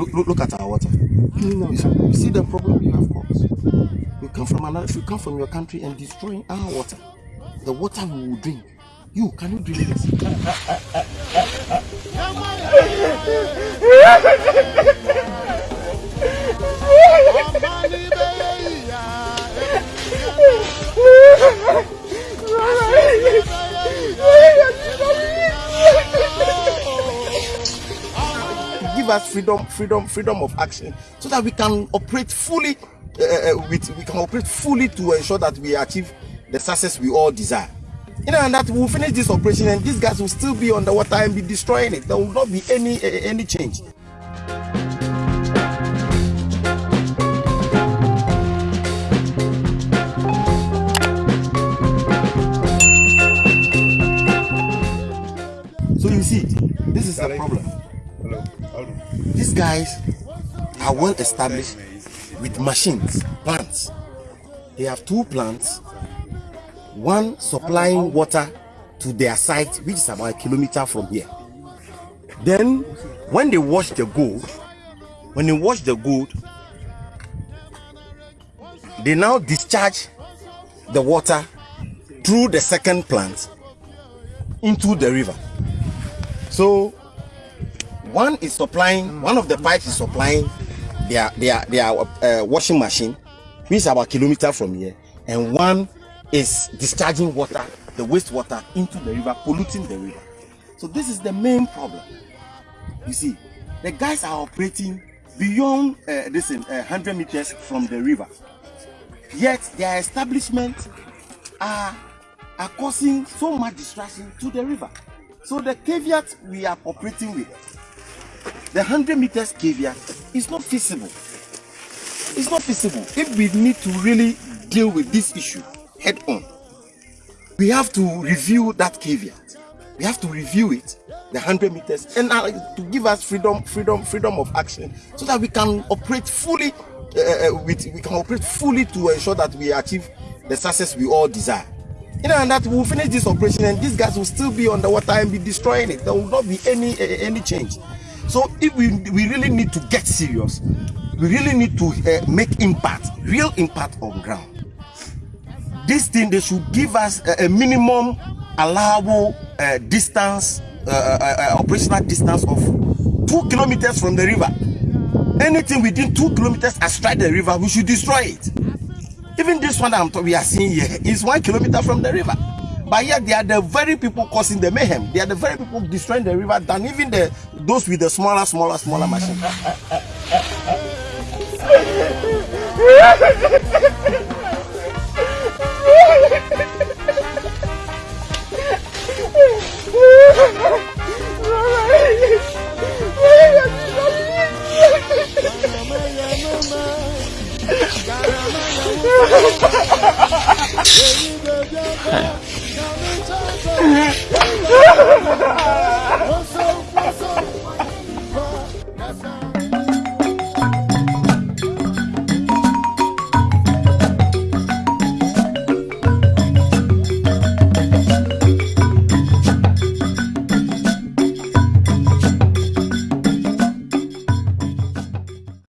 Look, look, look at our water. You see, you see the problem you have caused. You come from another, if you come from your country and destroying our water, the water we will drink. You can you drink this? Give us freedom, freedom, freedom of action, so that we can operate fully. Uh, uh, with, we can operate fully to ensure that we achieve the success we all desire. You know, and that we'll finish this operation, and these guys will still be on the water and be destroying it. There will not be any uh, any change. So you see, this is a problem. These guys are well established with machines, plants. They have two plants, one supplying water to their site, which is about a kilometer from here. Then, when they wash the gold, when they wash the gold, they now discharge the water through the second plant into the river. So one is supplying, one of the pipes is supplying their their their uh, washing machine, which is about a kilometer from here, and one is discharging water, the wastewater into the river, polluting the river. So this is the main problem. You see, the guys are operating beyond uh, this uh, 100 meters from the river. Yet their establishment are, are causing so much distraction to the river. So the caveat we are operating with, the 100 meters caveat is not feasible. It's not feasible. If we need to really deal with this issue head on, we have to review that caveat. We have to review it, the 100 meters, and uh, to give us freedom, freedom, freedom of action, so that we can operate fully. Uh, uh, with, we can operate fully to ensure that we achieve the success we all desire. You know, and that we'll finish this operation, and these guys will still be on the water and be destroying it. There will not be any uh, any change. So if we we really need to get serious, we really need to uh, make impact, real impact on ground. This thing they should give us a, a minimum allowable uh, distance, uh, uh, uh, operational distance of two kilometers from the river. Anything within two kilometers astride the river, we should destroy it. Even this one I'm we are seeing here is one kilometer from the river. But yet they are the very people causing the mayhem. They are the very people destroying the river than even the those with the smaller, smaller, smaller machine.